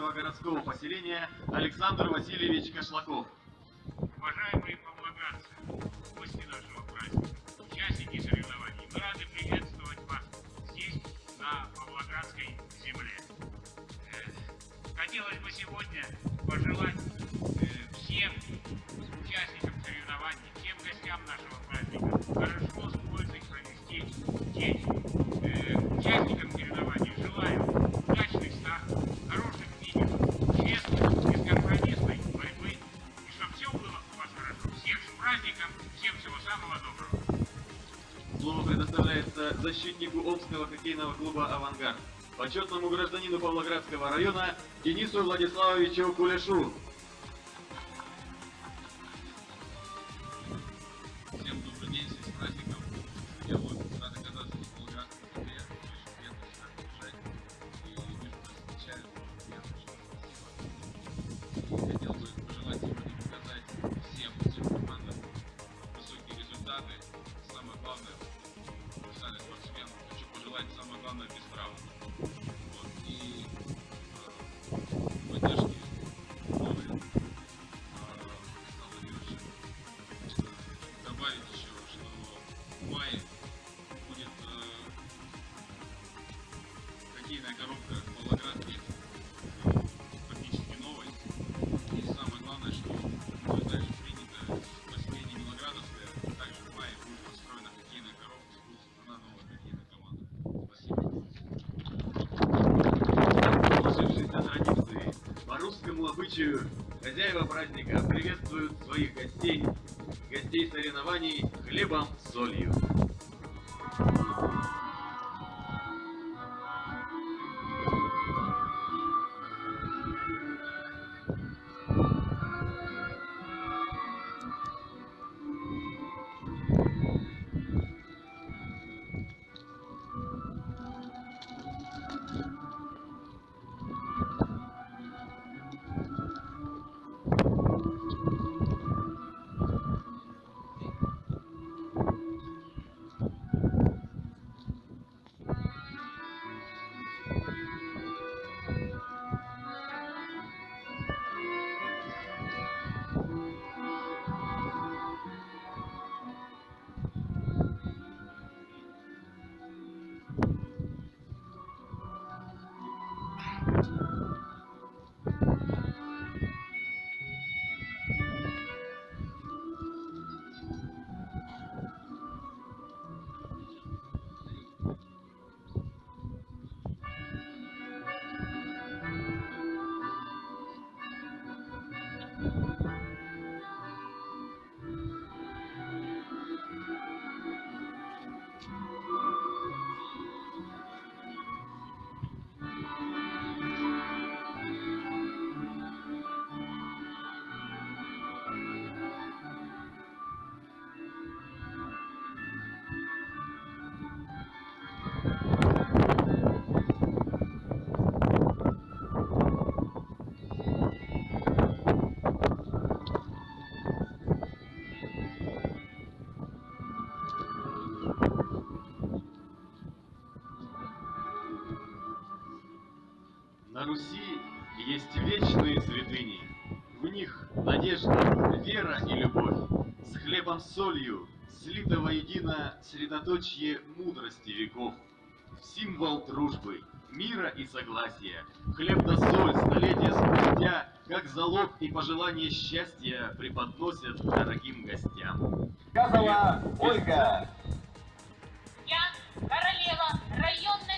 Калужского городского поселения Александр Васильевич Кошлаков. Уважаемые павлодарцы, гости нашего праздника, участники соревнований, мы рады приветствовать вас здесь, на Павлоградской земле. Э, хотелось бы сегодня пожелать э, всем участникам соревнований, всем гостям нашего праздника хорошо защитнику Обского хоккейного клуба «Авангард», почетному гражданину Павлоградского района Денису Владиславовичу Кулешу. случаю хозяева праздника приветствуют своих гостей, гостей соревнований хлебом с солью. На Руси есть вечные святыни. В них надежда, вера и любовь. С хлебом солью слито воедино средоточье мудрости веков. Символ дружбы, мира и согласия. Хлеб да соль столетия спустя, как залог и пожелание счастья преподносят дорогим гостям. Сказала Ольга. Я королева района.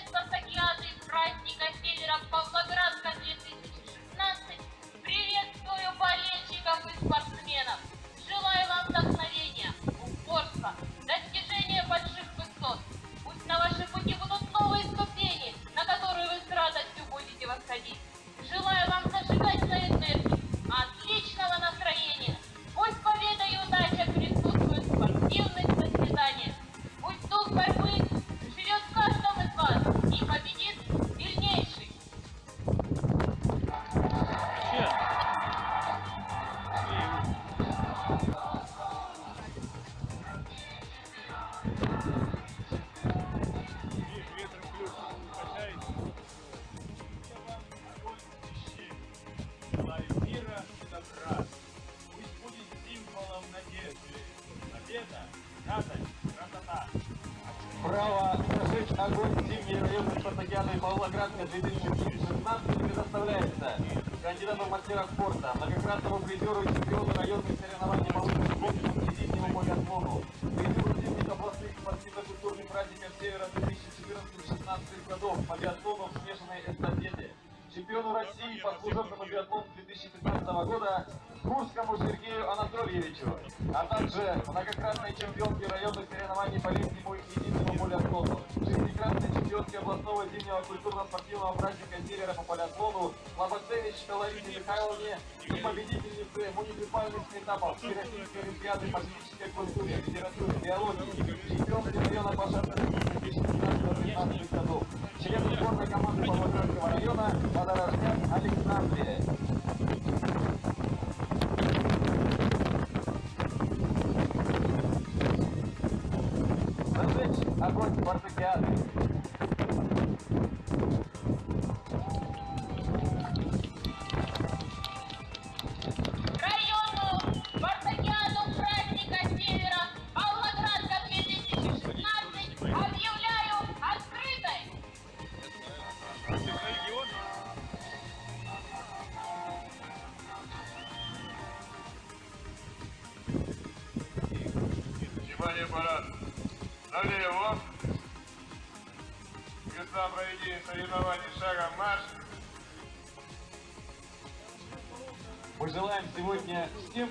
Павлоградка 2016 предоставляется кандидату мастера спорта, многократному призеру и чемпиону районных соревнований по гонкам и зимнему полиатлону, призеру зимних областных спортивно-культурных праздников Севера 2014-16 годов по биатлону в смешанной эстафете, чемпиону России по служебному биатлону 2015 года Курскому Сергею Анатольевичу, а также многократной чемпионке районных соревнований по летнему и зимнему полиатлону, шестикратной чемпионке областного зимнего культурно-спортивного праздника Севера по полиатлону Лобацевич Таларине Михайловне и победительнице муниципальных этапов Всероссийской Олимпиады по физической культуре, литературе, биологии, чемпионке района по шахматам 2015-2016 годов, члену сборной команды Павлоградского района Водорожняк Александре.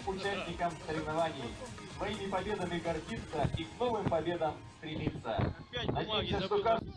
Участникам соревнований своими победами гордиться и к новым победам стремиться. Надеемся, что каждый...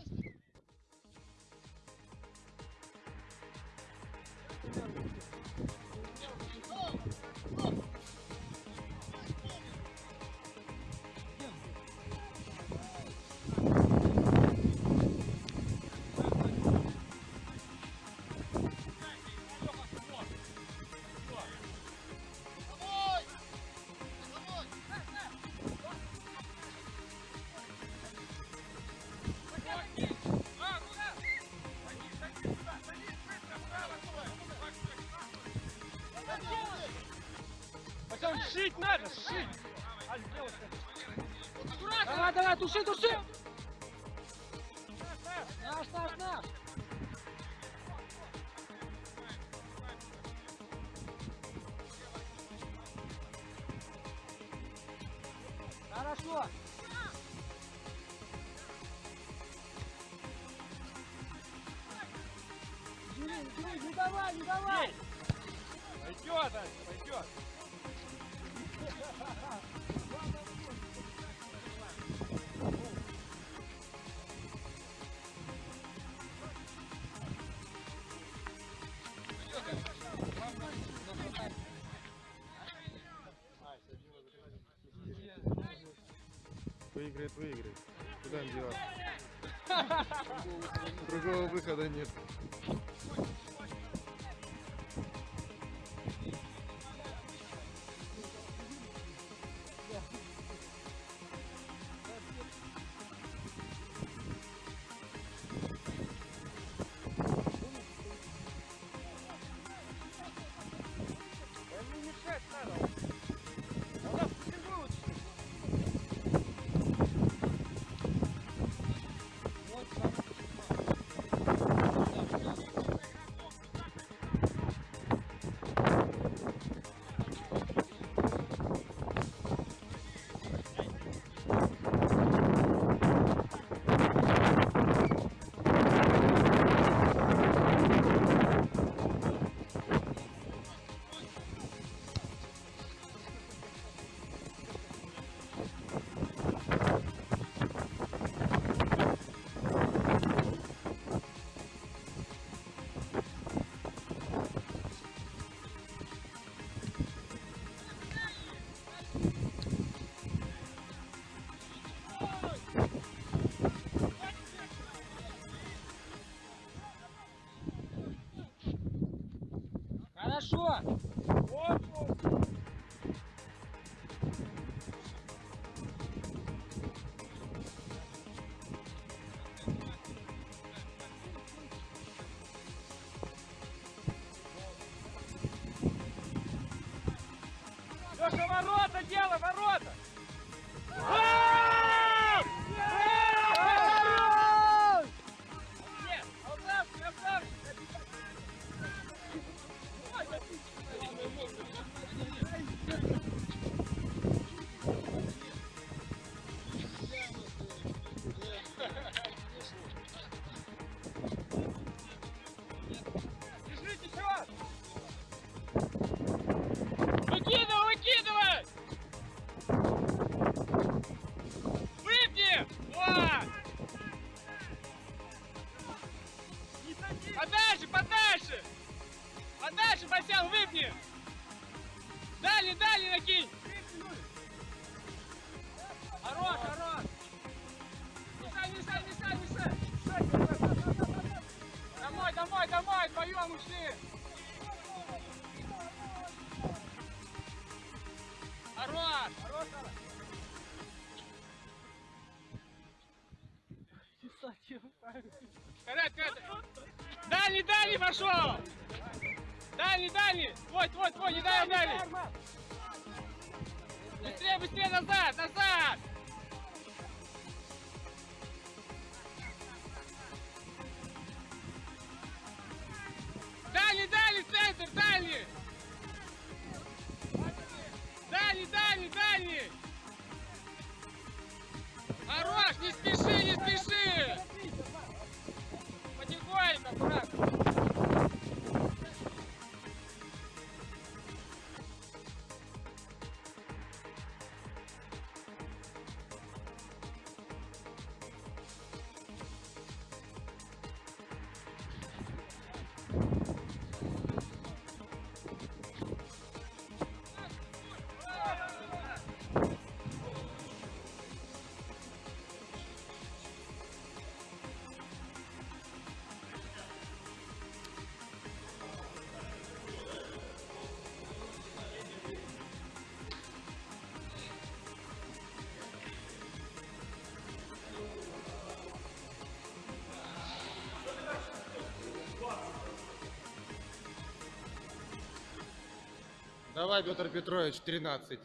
Туши, туши! Наш, наш, наш! Хорошо! Бери, бери, не давай, не давай! Пойдет, пойдет! Другого выхода нет. Хорошо! Вот, вот. Леша, ворота делай, ворота! Гол! Хорош! Хорош, Вперед, вперед! Дальний, дальний пошел! Дальний, дальний! Твой, твой, твой, не дай, дальний! Быстрее, быстрее, назад, назад! Давай, Петр Петрович, 13.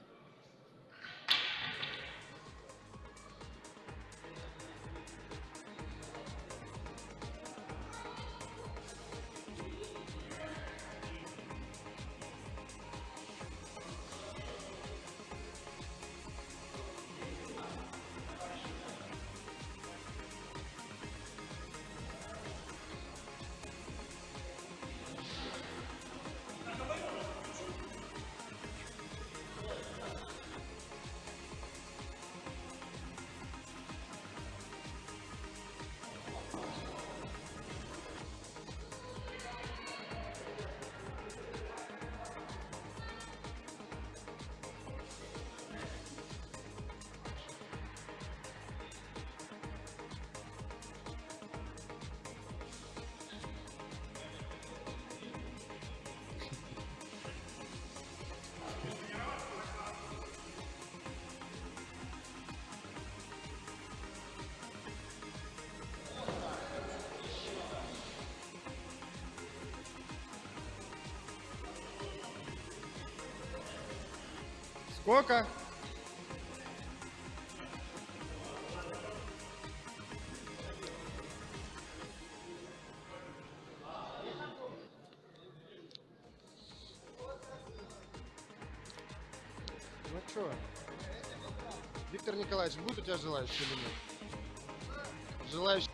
Сколько? Ну что, Виктор Николаевич, будет у тебя желающий или нет? Желающий.